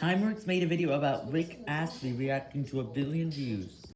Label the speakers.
Speaker 1: Timeworks made a video about Rick Astley reacting to a billion views.